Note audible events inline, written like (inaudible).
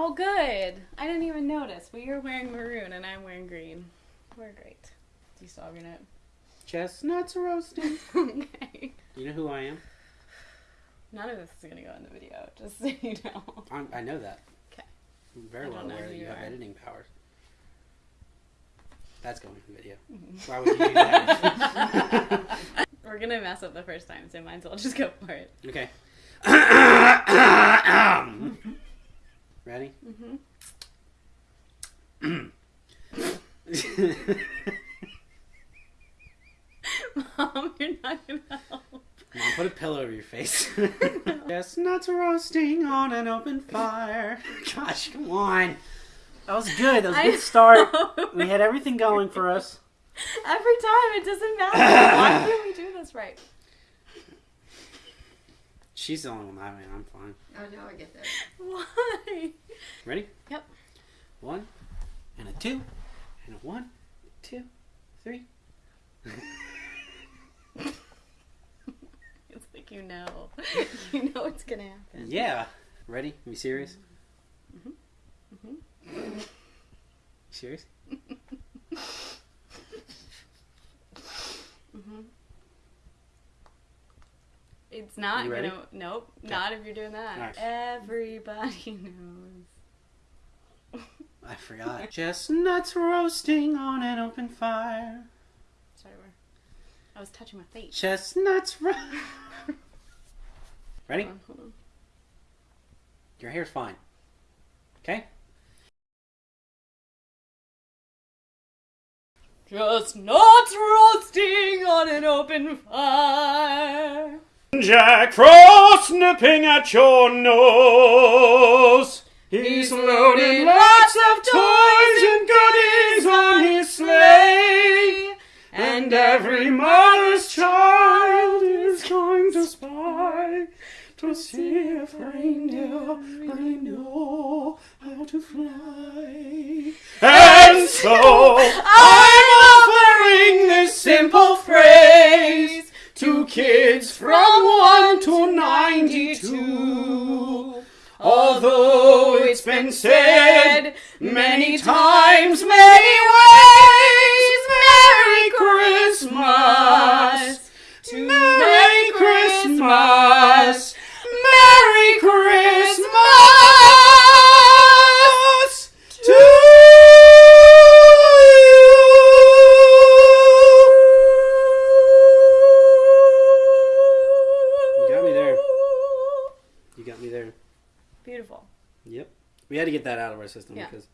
Oh, good. I didn't even notice. But you're wearing maroon and I'm wearing green. We're great. Do you still have your note? Chestnuts roasting. (laughs) okay. You know who I am? None of this is gonna go in the video, just so you know. I'm, I know that. 'Kay. I'm very well aware that you you have editing powers. That's going in the video. Mhm. Why would you do that? (laughs) We're gonna mess up the first time, so might as well just go for it. okay. (coughs) (coughs) Ready? Mm-hmm. (laughs) Mom, you're not gonna help. Mom, put a pillow over your face. (laughs) Chestnuts roasting on an open fire. (laughs) Gosh, come on. That was good. That was a good start. We had everything going for us. Every time, it doesn't matter. Why can't we do this right? She's the only one I mean, I'm fine. Oh, now I get that. (laughs) Why? Ready? Yep. One, and a two, and a one, two, three. (laughs) It's like you know. (laughs) You know what's gonna happen. Yeah. Ready? Are you serious? Mm-hmm. You serious? It's not You ready? gonna. Nope. Okay. Not if you're doing that. Alright. Everybody (laughs) knows. I forgot. (laughs) Chestnuts roasting on an open fire. Sorry, where? I was touching my face. Chestnuts ro- (laughs) Ready? Hold on, hold on. Your hair's fine. Okay? Chestnuts roasting on an open fire. Jack Frost nipping at your nose. He's loaded lots of toys and goodies on his sleigh. And every mother's child is going to spy to see if reindeer really know how to fly. And so I'm offering this simple phrase to kids from 1 to 92. Although it's been said many times, many ways, There. Beautiful. Yep. We had to get that out of our system Yeah. because